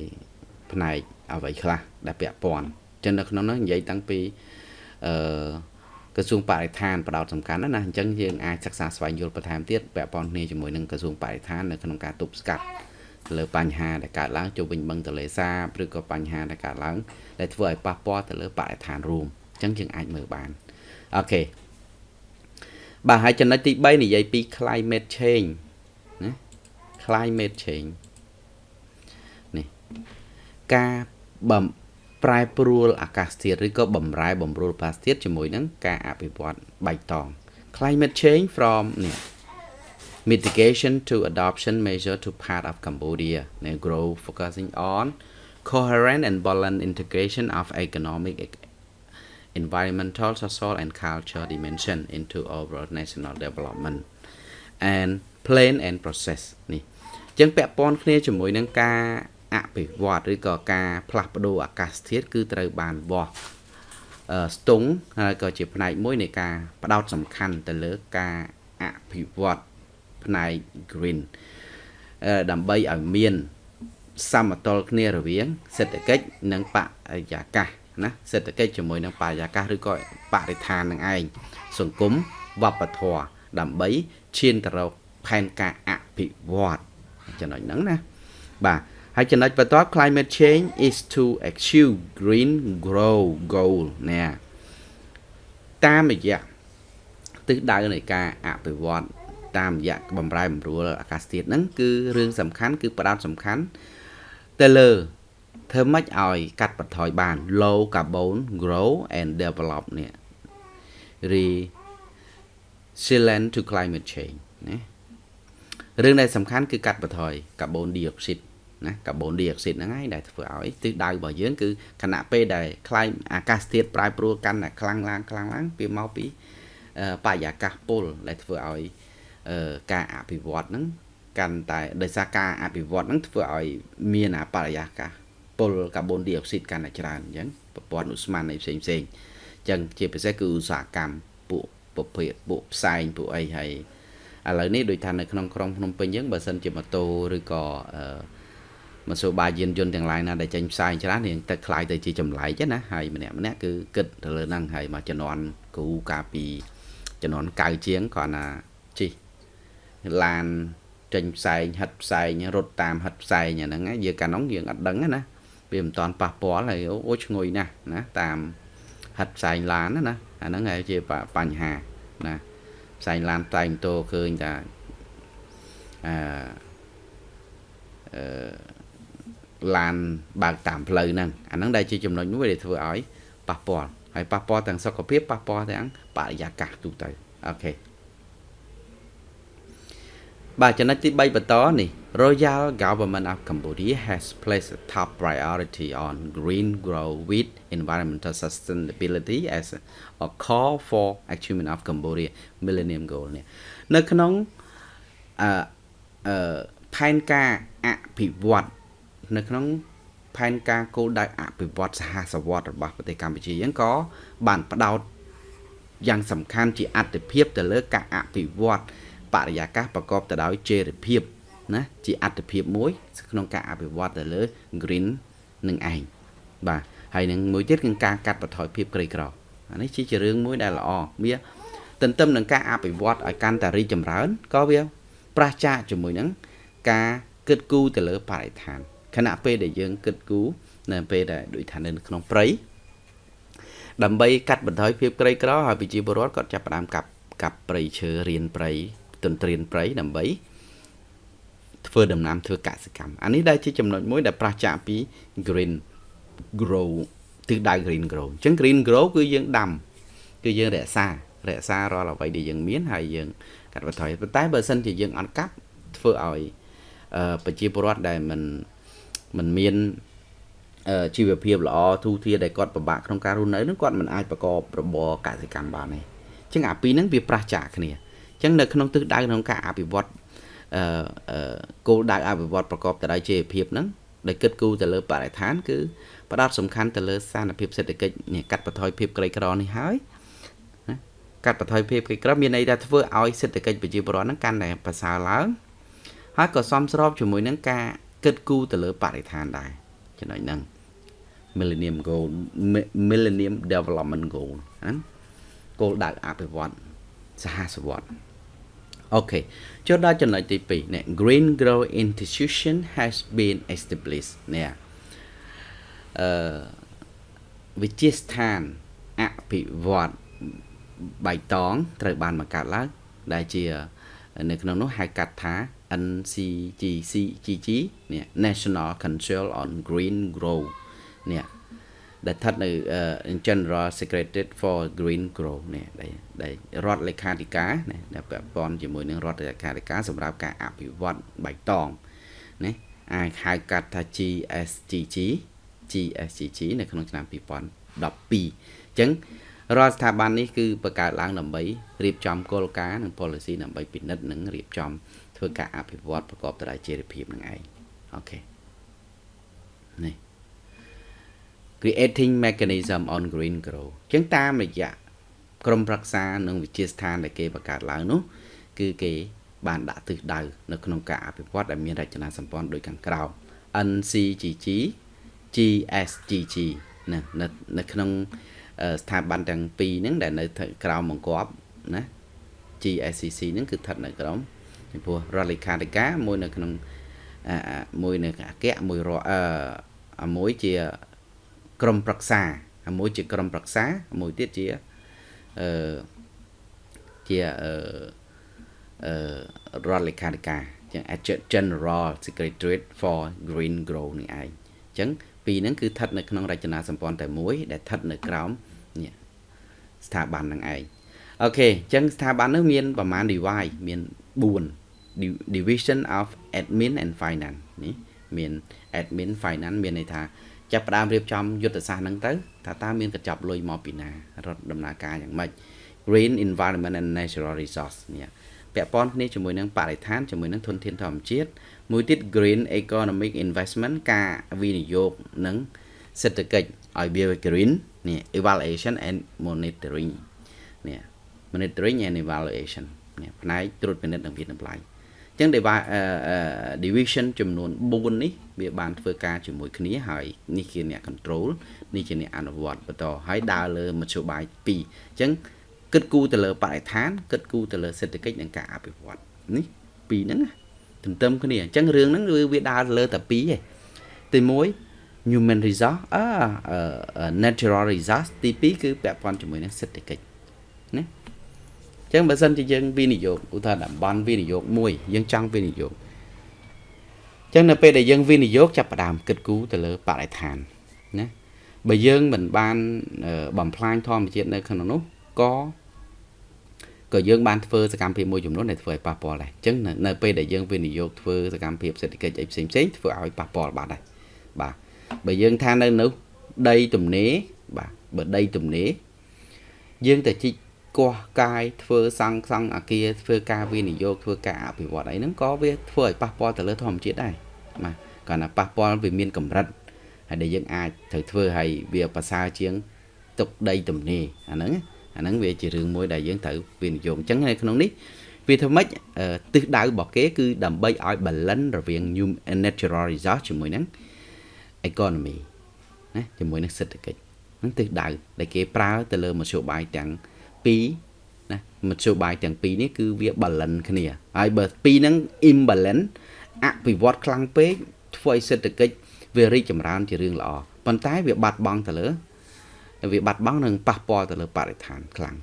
ផ្នែកអ្វីខ្លះដែលពាក់ព័ន្ធចឹងនៅក្នុងនោះនិយាយតាំងពីអឺក្រសួងបរិស្ថានផ្ដោតសំខាន់ណាស់អញ្ចឹងយើងអាចសិក្សាស្វែងយល់បន្ថែមទៀតពាក់ព័ន្ធគ្នាជាមួយនឹងក្រសួងបរិស្ថាននៅក្នុងការទប់ស្កាត់ លើបញ្ហាដែលកើតឡើងជុំវិញបឹងទន្លេសាបឬក៏បញ្ហាដែលកើតឡើងដែលធ្វើឲ្យប៉ះពាល់ទៅលើបរិស្ថានរួមអញ្ចឹងយើងអាចមើលបានអូខេបាទហើយចំណុចទី3និយាយពី climate change ណា climate change នេះការបំប្រែប្រួលអាកាសធាតុឬក៏បំរែបំរួលអាកាសធាតុជាមួយនឹងការអភិវឌ្ឍបៃតង climate change from នេះ mitigation to adoption measure to part of Cambodia they grow focusing on coherent and balanced integration of economic environmental social and cultural dimension into overall national development and plan and process នេះចឹងពាក់ព័ន្ធគ្នាជាមួយនឹងការអភិវឌ្ឍឬក៏ការផ្លាស់ប្ដូរអាកាសធាតុគឺត្រូវបានវាស់ស្ទង់ហើយក៏ជាផ្នែកមួយនៃការផ្ដោតសំខាន់ទៅលើការអភិវឌ្ឍ ផ្នែក green ដើម្បីឲ្យមានសមតុល្យគ្នារវាង សេដ្ឋកិច្ចនិងបរិយាកាសណាសេដ្ឋកិច្ចជាមួយនឹងបរិយាកាសឬក៏បរិស្ថាននឹងឯងសង្គមវប្បធម៌ដើម្បីឈានទៅរកផែនការអភិវឌ្ឍចំណុចហ្នឹងណាបាទហើយចំណុចបន្ទាប់ climate change is to achieve green grow goal ណាតាមរយៈទិសដៅនៃការអភិវឌ្ឍ តាមរយៈបំរែបំរួលអាកាសធាតុហ្នឹងគឺរឿងសំខាន់គឺផ្ដោតសំខាន់ទៅលើធ្វើម៉េចឲ្យកាត់បន្ថយបាន low carbon grow and develop នេះ resilient to climate change ណារឿងដែលសំខាន់គឺកាត់បន្ថយ carbon dioxide ណាកាបូនឌីអុកស៊ីតហ្នឹងហើយដែលធ្វើឲ្យទិសដៅរបស់យើងគឺខណៈពេលដែលខ្លាយអាកាសធាតុប្រែប្រួលកាន់តែខ្លាំងឡើងខ្លាំងឡើងវាមកពីបរិយាកាសពុលដែលធ្វើឲ្យ ការអភិវឌ្ឍហ្នឹងកាន់តែដោយសារការអភិវឌ្ឍហ្នឹងធ្វើឲ្យមានអាបរិយាកាសពុលកាបូនឌីអុកស៊ីតកាន់តែច្រើនអញ្ចឹងប្រព័ន្ធឧស្ម័នអីផ្សេងផ្សេងអញ្ចឹងជាពិសេសគឺឧស្សាហកម្មពួកប្រភេទពួកផ្សែងពួកអីហើយឥឡូវនេះដូចថានៅក្នុងក្រុងភ្នំពេញអញ្ចឹងបើសិនជាម៉ូតូឬក៏អឺមសូបាយយានយន្តទាំងឡាយណាដែលចេញផ្សាយច្រើនរៀងទឹកខ្លាយទៅជាចម្លែកណាហើយម្នាក់ម្នាក់គឺគិតទៅលើហ្នឹងហើយមកចំនួនគ្រូកាលពីចំនួន9ជាងគាត់ណាជី ឡានចេញផ្សែងហិតផ្សែងរត់តាមហិតផ្សែងអាហ្នឹងយើងកាលនោះយើងអត់ដឹងណាវាមិនតាន់ប៉ះពាល់ហើយអូឈ្ងុយណាស់ណាតាមហិតផ្សែងឡានណាអាហ្នឹងហើយជាបញ្ហាណាផ្សែងឡានផ្សែងម៉ូតូឃើញថាអឺអឺឡានបើកតាមផ្លូវហ្នឹងអាហ្នឹងដែលជាចំណុចមួយដែលធ្វើឲ្យប៉ះពាល់ហើយប៉ះពាល់ទាំងសុខភាពប៉ះពាល់ទាំងបរិយាកាសទូទៅអូខេ បាទចំណុចទី3បន្តនេះ Royal Government of Cambodia has placed a top priority on green growth with environmental sustainability as a call for achievement of Cambodia Millennium Goal នេះនៅក្នុងអឺអឺផែនការអភិវឌ្ឍនៅក្នុងផែនការគោលដៅអភិវឌ្ឍសហសវត្តរបស់ប្រទេសកម្ពុជាយើងក៏បានផ្ដោតយ៉ាងសំខាន់ជាអត្តភាពទៅលើការអភិវឌ្ឍ បរិយាកាសប្រកបទៅដោយចីរភាពណាជាអត្តភាពមួយ ក្នុងការអភិវឌ្ឍទៅលើ green នឹងឯងបាទហើយនឹងមួយទៀតគឺការកាត់បន្ថយភាពក្រីក្រអានេះជារឿងមួយដែលល្អវាទន្ទឹមនឹងការអភិវឌ្ឍឲ្យកាន់តែរីកចម្រើនក៏វាប្រឆាចជាមួយនឹងការគិតគូរទៅលើបរិស្ថានខណៈពេលដែលយើងគិតគូរនៅពេលដែលដូចថានៅក្នុងព្រៃដើម្បីកាត់បន្ថយភាពក្រីក្រហើយប្រជាពលរដ្ឋគាត់ចាប់ផ្ដើមកាប់កាប់ព្រៃឈើរៀនព្រៃ ទន្ទ្រានព្រៃដើម្បីធ្វើដំណាំធ្វើកសិកម្មអានេះដែលជាចំណុចមួយដែលប្រឆាំងពី green grow ទិសដៅ green grow អញ្ចឹង green grow គឺយើងដាំគឺយើងរក្សារក្សារាល់អ្វីដែលយើងមានហើយយើងកាត់បន្ថយប៉ុន្តែបើសិនជាយើងអត់កាប់ធ្វើឲ្យប្រជាពលរដ្ឋដែលមិនមិនមានជីវភាពល្អទូទាដែលគាត់ពិបាកក្នុងការរស់នៅនឹងគាត់មិនអាចប្រកបរបរកសិកម្មបានទេអញ្ចឹងអាពីរហ្នឹងវាប្រឆាគ្នា អញ្ចឹងនៅក្នុងទិសដៅក្នុងការអភិវឌ្ឍអឺគោលដៅអភិវឌ្ឍប្រកបទៅដោយជីវភាពហ្នឹងដែលគិតគូរទៅលើបរិស្ថានគឺផ្ដោតសំខាន់ទៅលើស្ថានភាពសេដ្ឋកិច្ចនេះកាត់បន្ថយភាពក្រីក្រនេះហើយណាកាត់បន្ថយភាពក្រីក្រមានន័យថាធ្វើឲ្យសេដ្ឋកិច្ចប្រជាពលរដ្ឋហ្នឹងកាន់តែប្រសើរឡើងហើយក៏សមស្របជាមួយនឹងការគិតគូរទៅលើបរិស្ថានដែរចំណុចហ្នឹង Millennium Goal Millennium Development Goal ណាគោលដៅអភិវឌ្ឍសហសវត្ត អូខេចូលដល់ចំណុចទី2នេះ Green Grow Institution has been established នេះអឺវិទ្យាស្ថានអភិវឌ្ឍបៃតងត្រូវបានបង្កើតឡើងដែលជានៅក្នុងនោះហៅកាត់ថា NCGCGG នេះ National Council on Green Grow នេះ ដែលស្ថិតនៅ General Secretariat for Green Grow នេះដែលដែលរដ្ឋលេខាធិការណាដែលពាក់ព័ន្ធជាមួយនឹងរដ្ឋលេខាធិការសម្រាប់ការអភិវឌ្ឍបៃតងណាអាចហៅកាត់ថា GSGG GSGG នៅក្នុងឆ្នាំ2012អញ្ចឹងរាល់ស្ថាប័ននេះគឺបង្កើតឡើងដើម្បីរៀបចំគោលការណ៍និង policy ដើម្បីពិនិត្យនិងរៀបចំធ្វើការអភិវឌ្ឍប្រកបទៅដោយចីរភាពនឹងឯងអូខេនេះ creating mechanism on green grow អញ្ចឹងតាមរយៈក្រមប្រឹក្សានិងវិទ្យាស្ថានដែលគេបង្កើតឡើងនោះគឺគេបានដាក់ទិសដៅនៅក្នុងការអភិវឌ្ឍដែលមានរចនាសម្ព័ន្ធដូចខាងក្រោម NCGG GSGG ណានៅក្នុងស្ថាប័នទាំងពីរហ្នឹងដែលនៅក្រោមបង្គាប់ណា GSCC ហ្នឹងគឺស្ថិតនៅក្រោមចំពោះរដ្ឋលេខាធិការមួយនៅក្នុងមួយនៅអគ្គមួយរអឺមួយជា ក្រមប្រឹក្សាមួយជាក្រមប្រឹក្សាមួយទៀតជាអឺជាអឺអឺរដ្ឋលេខាធិការចឹង General Secretariat for Green Grow នេះឯងអញ្ចឹងពីរហ្នឹងគឺស្ថិតនៅក្នុងរចនាសម្ព័ន្ធតែមួយដែលស្ថិតនៅក្រោមនេះស្ថាប័នហ្នឹងឯងអូខេអញ្ចឹងស្ថាប័ននោះមានប្រមាណ divide មាន4 division of admin and finance នេះមាន admin finance មានន័យថា ចាប់ផ្ដើមរៀបចំយុទ្ធសាស្ត្រហ្នឹងទៅថាតើមានកញ្ចប់លុយមកពីណារត់ដំណើរការយ៉ាងម៉េច green environment and natural resource នេះពាក់ព័ន្ធគ្នាជាមួយនឹងបរិស្ថានជាមួយនឹងធនធានធម្មជាតិមួយទៀត green economic investment ការវិនិយោគនិងសេដ្ឋកិច្ចឲ្យវា green នេះ evaluation and monitoring នេះ monitoring and evaluation នេះផ្នែកត្រួតពិនិត្យនិងវិនិច្ឆ័យ ចឹង division ចំនួន4នេះវាបានធ្វើការជាមួយគ្នាហើយនេះជាអ្នក control នេះជាអ្នកអនុវត្តបន្តហើយដើរលើមធ្យោបាយ2អញ្ចឹងគិតគូរទៅលើបរិស្ថានគិតគូរទៅលើសេដ្ឋកិច្ចនិងការអភិវឌ្ឍនេះពីរហ្នឹងទន្ទឹមគ្នាអញ្ចឹងរឿងហ្នឹងវាដើរលើតែពីរឯងទី1 human resource អឺ natural resource ទី2គឺពាក់ព័ន្ធជាមួយនឹងសេដ្ឋកិច្ចណា អញ្ចឹងបើសិនជាយើងវិនិយោគឧទាហរណ៍តំបន់វិនិយោគមួយយើងចង់វិនិយោគអញ្ចឹងនៅពេលដែលយើងវិនិយោគចាប់ផ្ដើមគិតគូរទៅលើបរិស្ថានណាបើយើងមិនបានបំផ្លាញធម្មជាតិនៅក្នុងនោះក៏ក៏យើងបានធ្វើសកម្មភាពមួយចំនួនដែលធ្វើឲ្យប៉ះពាល់ដែរអញ្ចឹងនៅពេលដែលយើងវិនិយោគធ្វើសកម្មភាពសេដ្ឋកិច្ចអីផ្សេងផ្សេងធ្វើឲ្យប៉ះពាល់បាទដែរបាទបើយើងថានៅនោះដីទំនេរបាទបើដីទំនេរយើងតែជីក កោះកាយធ្វើសង់សង់អាគារធ្វើការវិនិយោគធ្វើការអភិវឌ្ឍអីហ្នឹងក៏វាធ្វើឲ្យប៉ះពាល់ទៅលើធម្មជាតិដែរបាទគាត់ថាប៉ះពាល់វាមានកម្រិតហើយដែលយើងអាចត្រូវធ្វើឲ្យវាប្រសើរជាងទុកដីទំនេរអាហ្នឹងអាហ្នឹងវាជារឿងមួយដែលយើងត្រូវវិនិយោគអញ្ចឹងនៅក្នុងនេះវាធ្វើម៉េចទិសដៅរបស់គេគឺដើម្បីឲ្យ balance រវាង natural resource ជាមួយនឹង economy ណាជាមួយនឹងសេដ្ឋកិច្ចហ្នឹងទិសដៅដែលគេប្រើទៅលើមធ្យោបាយទាំង ពីរណាមធ្យោបាយទាំងពីរនេះគឺវា balance គ្នាហើយបើពីរហ្នឹង imbalance អភិវឌ្ឍខ្លាំងពេកធ្វើឲ្យសេដ្ឋកិច្ចវារីកចម្រើនជារឿងល្អប៉ុន្តែវាបាត់បង់ទៅលើវាបាត់បង់នឹងប៉ះពាល់ទៅលើបរិស្ថានខ្លាំង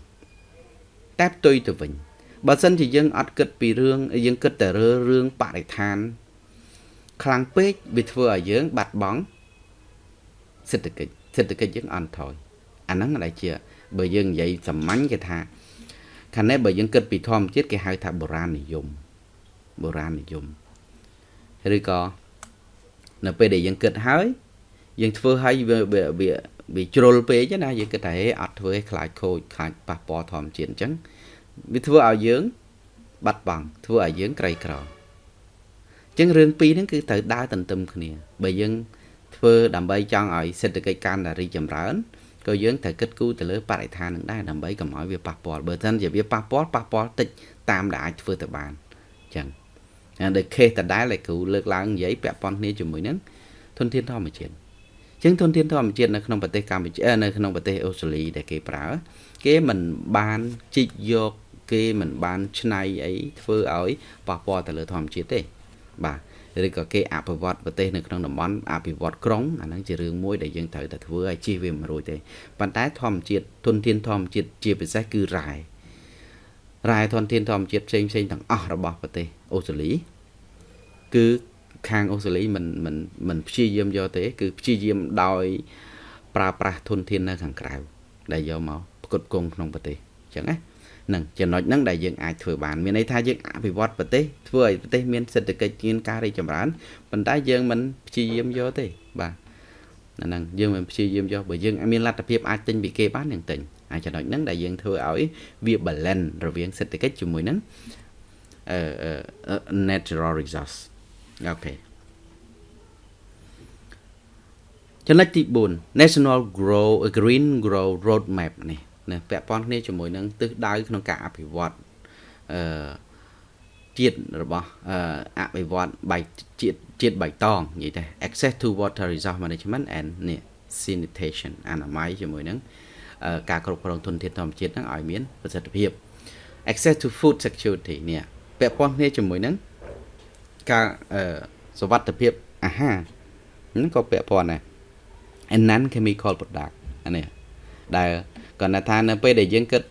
តែផ្ទុយទៅវិញបើសិនជាយើងអត់គិតពីរឿងយើងគិតតែរើរឿងបរិស្ថានខ្លាំងពេកវាធ្វើឲ្យយើងបាត់បង់សេដ្ឋកិច្ចសេដ្ឋកិច្ចយើងអន់ថយអាហ្នឹងដែលជា បើយើងនិយាយសាមញ្ញគេថាខាងនេះបើយើងគិតពីធម្មជាតិគេហៅថាបុរាណនិយមបុរាណនិយមឬក៏នៅពេលដែលយើងគិតហើយយើងធ្វើឲ្យវាវាវាជ្រុលពេកណាយើងគិតថាហេអត់ធ្វើឲ្យខ្លាចខូចខ្លាចប៉ះពាល់ធម្មជាតិអញ្ចឹងវាធ្វើឲ្យយើងបាត់បង់ធ្វើឲ្យយើងក្រីក្រអញ្ចឹងរឿងពីរហ្នឹងគឺត្រូវដើរទន្ទឹមគ្នា បើយើងធ្វើដើម្បីចង់ឲ្យសេដ្ឋកិច្ចកាន់តែរីកចម្រើន ក៏យើងត្រូវគិតគូរទៅលើបរិស្ថាននឹងដែរដើម្បីកុំឲ្យវាប៉ះពាល់បើមិនជាវាប៉ះពាល់ប៉ះពាល់តិចតាមដែលអាចធ្វើទៅបានអញ្ចឹងហើយដូច case ដដែលដែលគ្រូលើកឡើងនិយាយពាក់ព័ន្ធគ្នាជាមួយនឹងធនធានធម្មជាតិអញ្ចឹងធនធានធម្មជាតិនៅក្នុងប្រទេសកម្ពុជានៅក្នុងប្រទេសអូស្ត្រាលីដែលគេប្រើ គេមិនបានជីកយកគេមិនបានឆ្នៃអីធ្វើឲ្យប៉ះពាល់ទៅលើធម្មជាតិទេបាទ ឬក៏គេអភិវឌ្ឍប្រទេសនៅក្នុងតំបន់អភិវឌ្ឍក្រុងអាហ្នឹងជារឿងមួយដែលយើងត្រូវតែធ្វើឲ្យជៀសវាមិនរួចទេប៉ុន្តែធម្មជាតិទុនធានធម្មជាតិជាពិសេសគឺរ៉ែរ៉ែធនធានធម្មជាតិផ្សេងផ្សេងទាំងអស់របស់ប្រទេសអូស្ត្រាលីគឺខាងអូស្ត្រាលីមិនមិនមិនព្យាយាមយកទេ គឺព្យាយាមដោយប្រើប្រាស់ធនធាននៅខាងក្រៅដែលយកមកផ្គត់ផ្គង់ក្នុងប្រទេសអញ្ចឹងណា នឹងចំណុចហ្នឹងដែលយើងអាចធ្វើបានមានន័យថាយើងអភិវឌ្ឍប្រទេសធ្វើឲ្យប្រទេសមានសេដ្ឋកិច្ចមានការរីកចម្រើនប៉ុន្តែយើងមិនព្យាយាមយកទេបាទអាហ្នឹងយើងមិនព្យាយាមយកបើយើងមានលទ្ធភាពអាចទិញពីគេបានយើងទិញអាចចំណុចហ្នឹងដែលយើងធ្វើឲ្យវា balance រវាងសេដ្ឋកិច្ចជាមួយនឹងអឺ natural resource អូខេចំណុចទី4 National Grow Green Grow Roadmap នេះ ណាពាក់ព័ន្ធគ្នាជាមួយនឹងទិសដៅក្នុងការអភិវឌ្ឍអឺជាតិរបស់អភិវឌ្ឍបៃជាតិជាតិបៃតងនិយាយតែ access to water resource management and នេះ sanitation អនាម័យជាមួយនឹងការគ្រប់គ្រងធនធានធម្មជាតិហ្នឹងឲ្យមានប្រសិទ្ធភាព access to food security នេះពាក់ព័ន្ធគ្នាជាមួយនឹងការសវត្ថភាពអាហារហ្នឹងក៏ពាក់ព័ន្ធដែរ and non chemical product អានេះដែល គាត់ថានៅពេលដែលយើងគិត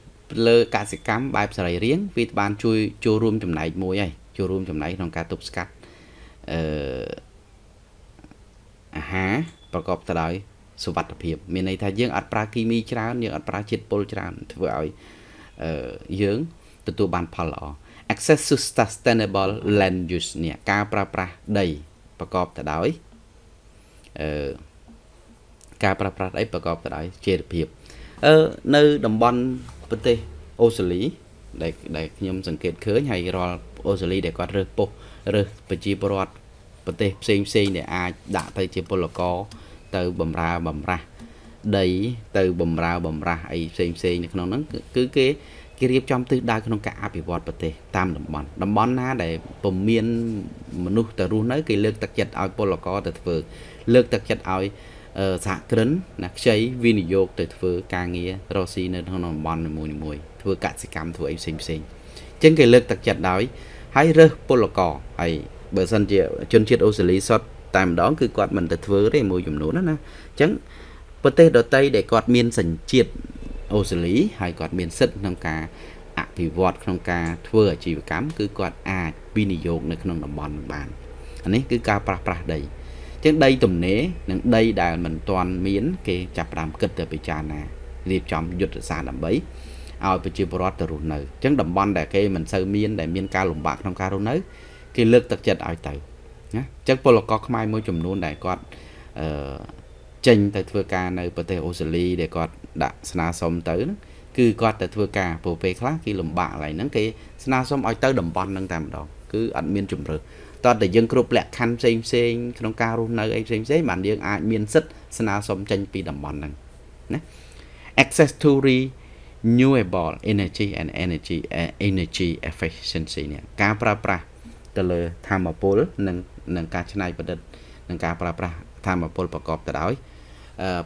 លើកសិកម្មបែបសរីរាង្គវាបានជួយចូលរួមចំណែកមួយហើយចូលរួមចំណែកក្នុងការទប់ស្កាត់អឺអាហារប្រកបទៅដោយសុវត្ថិភាពមានន័យថាយើងអត់ប្រើគីមីច្រើនយើងអត់ប្រើជាតិពុលច្រើនធ្វើឲ្យអឺយើងទទួលបានផលល្អ access to sustainable land use នេះការប្រើប្រាស់ដីប្រកបទៅដោយអឺការប្រើប្រាស់ដីប្រកបទៅដោយចេតភាព អឺនៅតំបន់ប្រទេសអូស្ត្រាលីដែលដែលខ្ញុំសង្កេតឃើញហើយរាល់អូស្ត្រាលីដែលគាត់រើសពុះរើសប្រជាពលរដ្ឋប្រទេសផ្សេងផ្សេងដែលអាចដាក់ទៅជាពលករទៅបំរើបំរាស់ដីទៅបំរើបំរាស់អីផ្សេងផ្សេងនៅក្នុងហ្នឹងគឺគេគេរៀបចំទិសដៅក្នុងការអភិវឌ្ឍប្រទេសតាមតំបន់តំបន់ណាដែលពុំមានមនុស្សទៅរស់នៅគេលើកទឹកចិត្តឲ្យពលករទៅធ្វើលើកទឹកចិត្តឲ្យ សហគ្រិនណាខ្ចីវិនិយោគទៅធ្វើការងាររកស៊ីនៅក្នុងតំបន់នីមួយៗធ្វើកសិកម្មធ្វើអីផ្សេងផ្សេងអញ្ចឹងគេលើកទឹកចិត្តដោយហើយរើសពលករហើយបើសិនជាជនជាតិអូស្ត្រាលីសុទ្ធតែម្ដងគឺគាត់មិនទៅធ្វើទេមួយចំនួនណាអញ្ចឹងប្រទេសដទៃដែលគាត់មានសញ្ជាតិអូស្ត្រាលីហើយគាត់មានសិទ្ធិក្នុងការអភិវឌ្ឍក្នុងការធ្វើអាជីវកម្មគឺគាត់អាចវិនិយោគនៅក្នុងតំបន់បានអានេះគឺការប្រាស់ប្រាស់ដី ចឹងដីទំនេរនិងដីដែលមិនទាន់មាន គេចាប់ផ្ដើមគិតទៅពិចារណារៀបចំយុទ្ធសាស្ត្រដើម្បីឲ្យប្រជាពលរដ្ឋទៅរស់នៅអញ្ចឹងតំបន់ដែលគេមិនសូវមានដែលមានការលំបាកក្នុងការរស់នៅគេលើកទឹកចិត្តឲ្យទៅណាអញ្ចឹងពលករខ្មែរមួយចំនួនដែលគាត់អឺចេញទៅធ្វើការនៅប្រទេសអូស្ត្រាលីដែលគាត់ដាក់ស្នើសុំទៅហ្នឹងគឺគាត់ទៅធ្វើការព្រោះពេលខ្លះគេលំបាកកន្លែងហ្នឹងគេស្នើសុំឲ្យទៅតំបន់ហ្នឹងតែម្ដងគឺអត់មានជំរឿ តើតែយើងគ្រប់លក្ខខណ្ឌផ្សេងផ្សេងក្នុងការរស់នៅអីផ្សេងផ្សេងបានយើងអាចមានសិទ្ធស្នើសុំចេញពីតំបន់ហ្នឹងណា access to renewable energy and energy uh, energy efficiency នេះការប្រើប្រាស់ទៅលើធម្មពលនិងនិងការច្នៃប្រឌិតនិងការប្រើប្រាស់ធម្មពលប្រកបទៅដោយ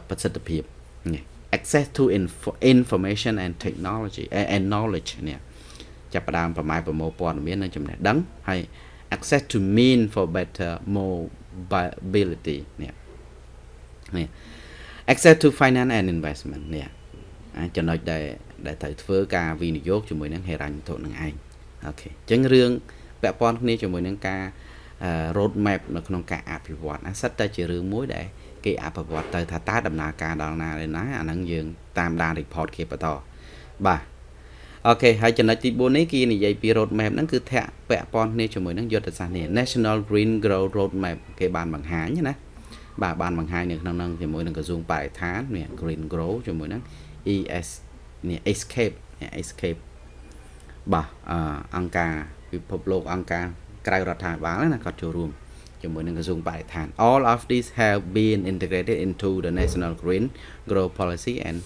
ប្រសិទ្ធភាពនេះ access to info, information and technology and knowledge នេះចាប់ផ្ដើមប្រម៉ែប្រមូលព័ត៌មាននិងចំណេះដឹងហើយ access to mean for better mobility នេះនេះ access to finance and investment នេះចំណុចដែលដែលត្រូវធ្វើការវិនិយោគជាមួយនឹងហេរញ្ញវត្ថុនឹងឯងអូខេអញ្ចឹងរឿងពាក់ព័ន្ធគ្នាជាមួយនឹងការ road map នៅក្នុងការអភិវឌ្ឍអាសិតតែជារឿងមួយដែលគេអភិវឌ្ឍទៅថាតើដំណើរការដល់ណាដែរណាអាហ្នឹងយើងតាមដាន report គេបន្តបាទ អូខេហើយចំណុចទី4នេះគេនិយាយពី road map ហ្នឹងគឺធាក់ពាក់ព័ន្ធគ្នាជាមួយនឹងយុទ្ធសាស្ត្រនេះ National Green Grow Road Map គេបានបង្ហាញណាបាទបានបង្ហាញនៅក្នុងហ្នឹងជាមួយនឹងក្រសួងបរិស្ថាននេះ Green Grow ជាមួយនឹង ES នេះ Escape នេះ Escape បាទអង្គការពិភពលោកអង្គការក្រៅរដ្ឋាភិបាលណាគាត់ចូលរួមជាមួយនឹងក្រសួងបរិស្ថាន all of these have been integrated into the national green growth policy and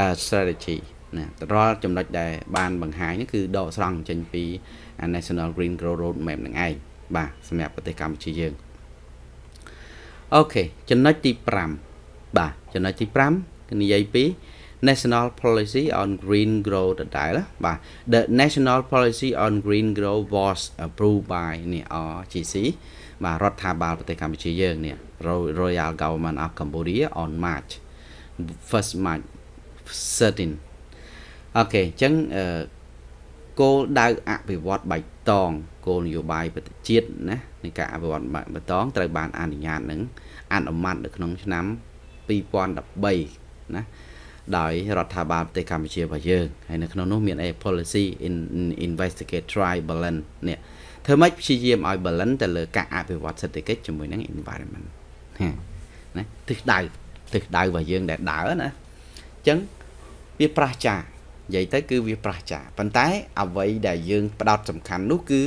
uh, strategy ណារាល់ចំណុចដែលបានបង្ហាញនេះគឺដកស្រង់ចេញពី National Green Growth Roadmap នឹងឯងបាទសម្រាប់ប្រទេសកម្ពុជាយើងអូខេចំណុចទី5បាទចំណុចទី5គឺនិយាយពី National Policy on Green Growth ដដែលបាទ The National Policy on Green Growth was approved by នេះ RGC បាទរដ្ឋាភិបាលប្រទេសកម្ពុជាយើងនេះ Royal Government of Cambodia on March 1st March 13 អូខេអញ្ចឹងគោលដៅអភិវឌ្ឍបៃតងគោលនយោបាយប្រទេសជាតិណានៃការអភិវឌ្ឍបៃតងត្រូវបានអនុញ្ញាតនឹងអនុម័តនៅក្នុងឆ្នាំ2013ណាដោយរដ្ឋាភិបាលប្រទេសកម្ពុជារបស់យើងហើយនៅក្នុងនោះមាន a policy in investigate try balance នេះធ្វើម៉េចព្យាយាមឲ្យ balance ទៅលើការអភិវឌ្ឍសេដ្ឋកិច្ចជាមួយនឹង environment ណាទិសដៅទិសដៅរបស់យើងដែលដើរណាអញ្ចឹងវាប្រះចា និយាយទៅគឺវាប្រះចាប៉ុន្តែអ្វីដែលយើងផ្ដោតសំខាន់នោះគឺ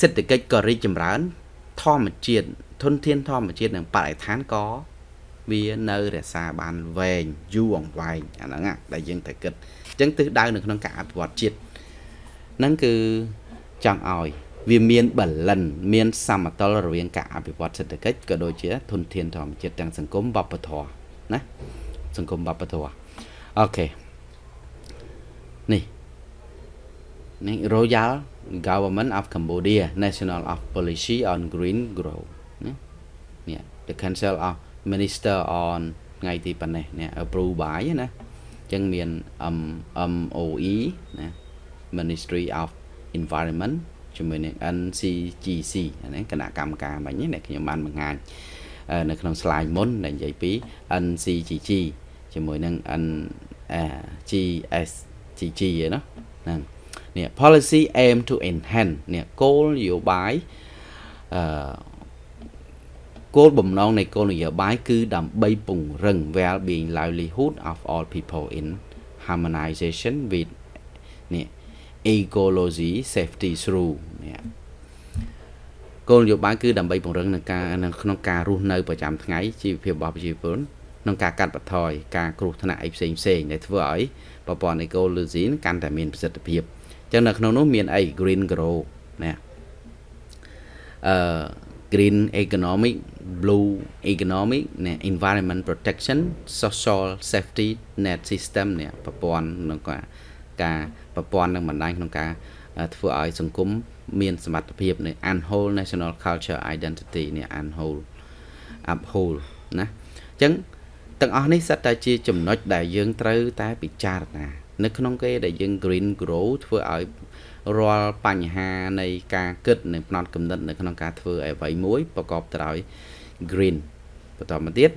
សេដ្ឋកិច្ចក៏រីកចម្រើន ធម្មជាតិធនធានធម្មជាតិនិងបរិស្ថានក៏វានៅរក្សាបានវែងយូរអង្វែងអាហ្នឹងដែលយើងត្រូវគិតអញ្ចឹងទិសដៅនៅក្នុងការអភិវឌ្ឍជាតិហ្នឹងគឺចង់ឲ្យវាមានបលិនមានសមតុល្យរវាងការអភិវឌ្ឍសេដ្ឋកិច្ចក៏ដូចជាធនធានធម្មជាតិទាំងសង្គមវប្បធម៌ណាសង្គមវប្បធម៌អូខេ នេះនេះ Royal Government of Cambodia National of Policy on Green Growth ណានេះ The Council of Minister on ថ្ងៃទីប៉ុណ្ណេះនេះ approve by ណាអញ្ចឹងមាន MOE ណា Ministry of Environment ជាមួយនឹង NCGC ហ្នឹងគណៈកម្មការមិញនេះខ្ញុំបានបង្ហាញនៅក្នុង slide មុនដែលនិយាយពី NCGG ជាមួយនឹង NGS GG ឯណាហ្នឹងនេះ policy aim to enhance នេះគោលនយោបាយអឺគោលបំណងនៃគោលនយោបាយគឺដើម្បីពង្រឹង well being livelihood of all people in harmonization with នេះ ecology safety through នេះគោលនយោបាយគឺដើម្បីពង្រឹងនឹងការក្នុងការរស់នៅប្រចាំថ្ងៃជីវភាពរបស់ប្រជាពលរដ្ឋ ក្នុងការកាត់បន្ថយការគ្រោះថ្នាក់អីផ្សេងផ្សេងដែលធ្វើឲ្យប្រព័ន្ធ ecology កាន់តែមានប្រសិទ្ធភាពអញ្ចឹងនៅក្នុងនោះមានអី green grow ណាអឺ green economic blue economic ណា environment protection social safety net system នេះប្រព័ន្ធក្នុងការការប្រព័ន្ធនឹងបណ្ដាញក្នុងការធ្វើឲ្យសង្គមមានសមត្ថភាពនៃ unwhole national culture identity នេះ unwhole uphold ណាអញ្ចឹង ទាំងអស់នេះសិតតែជាចំណុចដែលយើងត្រូវតែពិចារណា នៅក្នុងគេដែលយើង green grow ធ្វើឲ្យរាល់បញ្ហានៃការគិតនិងផ្នត់គំនិតនៅក្នុងការធ្វើអ្វីមួយប្រកបទៅដោយ green បន្តមកទៀត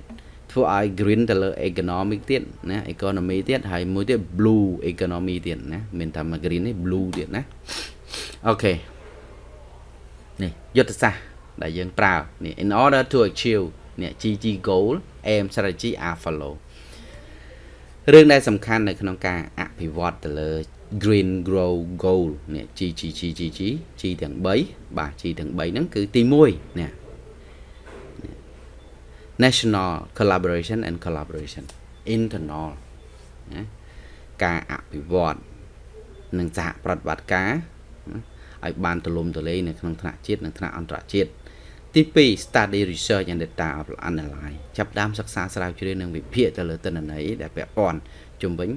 ធ្វើឲ្យ green ទៅលើ economic ទៀតណា economy ទៀតហើយមួយទៀត blue economy ទៀតណាមានតែមក green នេះ blue ទៀតណាអូខេនេះយុទ្ធសាស្ត្រដែលយើងប្រើនេះ in order to achieve នេះ GG goal aim strategy are follow រឿងដែលសំខាន់នៅក្នុងការអភិវឌ្ឍទៅលើ green grow goal នេះ G G G G G G ទាំង3បាទ G ទាំង3ហ្នឹងគឺទី1នេះ national collaboration and collaboration internal ណាការអភិវឌ្ឍនិងសហប្រតិបត្តិការឲ្យបានទូលំទូលាយនៅក្នុងថ្នាក់ជាតិនិងថ្នាក់អន្តរជាតិ ទី2 study research and data analyze ចាប់ដើមសិក្សាស្រាវជ្រាវនិងវិភាគទៅលើទិន្នន័យដែលពាក់ព័ន្ធជំវិញ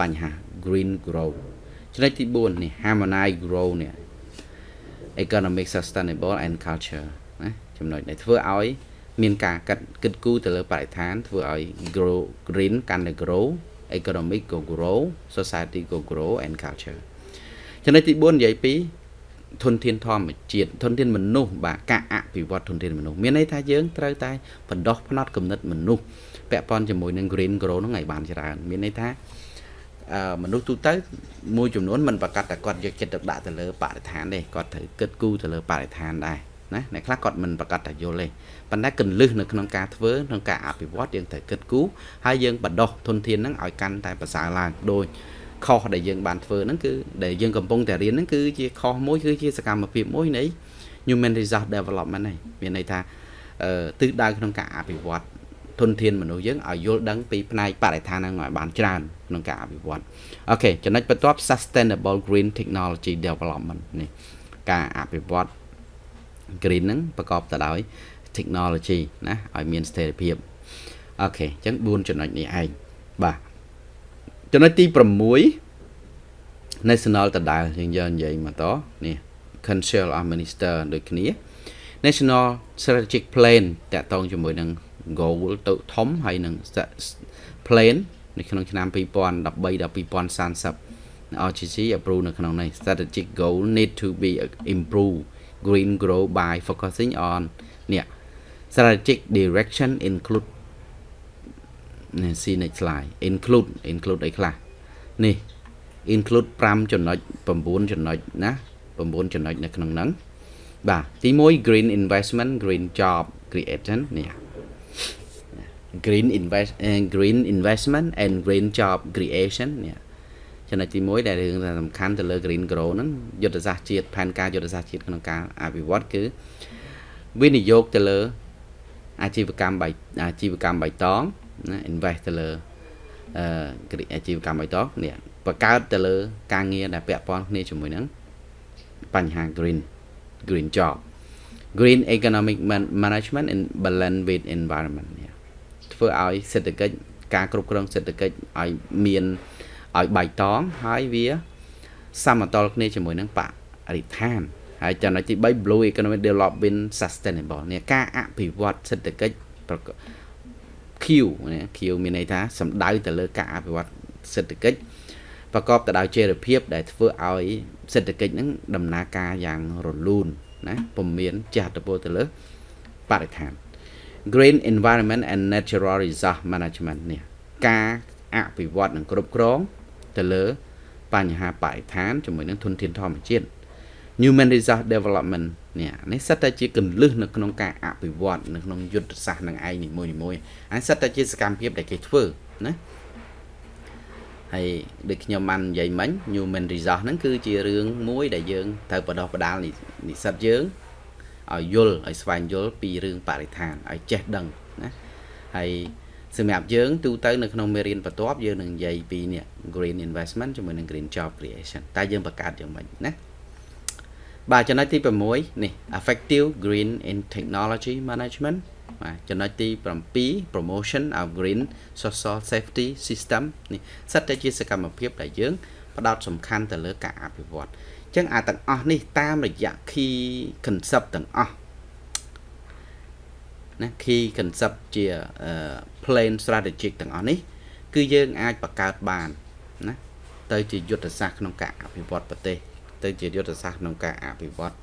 បញ្ហា green grow ចំណុចទី4នេះ harmonize grow នេះ economic sustainable and culture ណាចំណុចដែលធ្វើឲ្យមានការកាត់គិតគូរទៅលើបរិស្ថានធ្វើឲ្យ grow green កាន់តែ grow economic ក៏ grow society ក៏ grow and culture ចំណុចទី4និយាយពី ធនធានធម្មជាតិធនធានមនុស្សបាទការអភិវឌ្ឍធនធានមនុស្សមានន័យថាយើងត្រូវតែបណ្ដោះផ្នត់គំនិតមនុស្សពាក់ព័ន្ធជាមួយនឹង green grow ហ្នឹងឲ្យបានច្រើនមានន័យថាមនុស្សទូទៅមួយចំនួនមិនប្រកាសតែគាត់យកចិត្តទុកដាក់ទៅលើបរិស្ថានទេគាត់ត្រូវគិតគូរទៅលើបរិស្ថានដែរណាអ្នកខ្លះគាត់មិនប្រកាសតែយល់ទេប៉ុន្តែកលឹះនៅក្នុងការធ្វើក្នុងការអភិវឌ្ឍយើងត្រូវគិតគូរហើយយើងបដោះធនធានហ្នឹងឲ្យកាន់តែប្រសើរឡើងដូច ខុសដែលយើងបានធ្វើហ្នឹងគឺដែលយើងកំពុងតែរៀនហ្នឹងគឺជាខុសមួយគឺជាសកម្មភាពមួយនៃ human resource development ហ្នឹងមានន័យថាទិសដៅក្នុងការអភិវឌ្ឍធនធានមនុស្សយើងឲ្យយល់ដឹងពីផ្នែកបរិស្ថានហ្នឹងឲ្យបានច្រើនក្នុងការអភិវឌ្ឍអូខេចំណុចបន្ទាប់ sustainable green technology development នេះការអភិវឌ្ឍ green ហ្នឹងប្រកបទៅដោយ technology ណាឲ្យមានស្ថិរភាពអូខេអញ្ចឹង4ចំណុចនេះឯងបាទ ចំណុចទី6 national ដដែលយើងយកនិយាយមកតនេះ Council of Minister ដូចគ្នា National Strategic Plan តកតងជាមួយនឹង goal ទៅធំហើយនឹង plan នៅក្នុងឆ្នាំ2013ដល់2030 RGC approve នៅក្នុងនេះ strategic goal need to be improve green grow by focusing on នេះ strategic direction include នេះ see next slide include include អីខ្លះនេះ include 5ចំណុច9ចំណុចណា9ចំណុចនៅក្នុងហ្នឹងបាទទី1 green investment green job creation នេះ green invest green investment and green job creation នេះចំណុចទី1ដែលរឿងសំខាន់ទៅលើ green grow ហ្នឹងយុទ្ធសាស្ត្រជាតិផែនការយុទ្ធសាស្ត្រជាតិក្នុងការអភិវឌ្ឍគឺវិនិយោគទៅលើអាជីវកម្មបៃអាជីវកម្មបៃតង ណា invest ទៅលើអឺអាជីវកម្មបៃតងនេះបង្កើតទៅលើ ការងារដែលពាក់ព័ន្ធគ្នាជាមួយនឹងបញ្ហា green green job green economic management and balance with environment នេះធ្វើឲ្យសេដ្ឋកិច្ចការគ្រប់គ្រងសេដ្ឋកិច្ចឲ្យមានឲ្យបៃតងហើយវាសមតលគ្នាជាមួយនឹងបរិស្ថានហើយចំណុចទី3 blue economic development sustainable នេះការអភិវឌ្ឍសេដ្ឋកិច្ច Q ណា Q មានន័យថាសំដៅទៅលើការអភិវឌ្ឍសេដ្ឋកិច្ចប្រកបទៅដោយចីរភាព ដែលធ្វើឲ្យសេដ្ឋកិច្ចហ្នឹងដំណើរការយ៉ាងរលូនណាពុំមានចាស់តពលទៅលើបរិស្ថាន Green Environment and Natural Resource Management នេះការអភិវឌ្ឍនិងគ្រប់គ្រងទៅលើបញ្ហាបរិស្ថានជាមួយនឹងធនធានធម្មជាតិ Human Resource Development នេះនេះសិតតែជាកលឹះនៅក្នុងការអភិវឌ្ឍនៅក្នុងយុទ្ធសាស្ត្រនឹងឯងនីមួយៗហើយសិតតែជាសកម្មភាពដែលគេធ្វើណាហហើយដូចខ្ញុំបាននិយាយមិញ human resource ហ្នឹងគឺជារឿងមួយដែលយើងត្រូវបដោះបដាលនិស្សិតយើងឲ្យយល់ឲ្យស្វែងយល់ពីរឿងបរិស្ថានឲ្យចេះដឹងណាហើយសម្រាប់យើងទូទៅនៅក្នុងមេរៀនបន្ទាប់យើងនឹងនិយាយពីនេះ green investment ជាមួយនឹង green job creation តើយើងបង្កើតយ៉ាងម៉េចណា បាទចំណុចទី6នេះ effective green in technology management បាទចំណុចទី7 promotion of green social safety system នេះសិតតែជាសកម្មភាពដែលយើងផ្ដោតសំខាន់ទៅលើការអភិវឌ្ឍអញ្ចឹងអាទាំងអស់នេះតាមរយៈ key concept ទាំងអស់ណា key concept ជា plan strategic ទាំងអស់នេះ គឺយើងអាចបង្កើតបានណាទៅជាយុទ្ធសាស្ត្រក្នុងការអភិវឌ្ឍប្រទេស ទៅជាយុទ្ធសាស្ត្រក្នុងការអភិវឌ្ឍ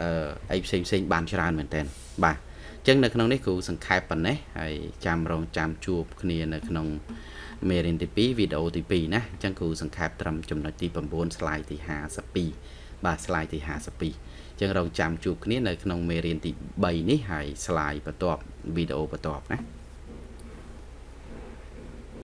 អឺអីផ្សេងផ្សេងបានច្រើនមែនតើបាទអញ្ចឹងនៅក្នុងនេះគ្រូសង្ខេបប៉ុណ្ណេះហើយចាំរងចាំជួបគ្នានៅក្នុងមេរៀនទី2វីដេអូទី2ណាអញ្ចឹងគ្រូសង្ខេបត្រឹមចំណុចទី9 slide ទី52បាទ slide ទី52ចឹងរងចាំជួបគ្នានៅក្នុងមេរៀនទី3នេះហើយ slide បន្ទាប់វីដេអូបន្ទាប់ណា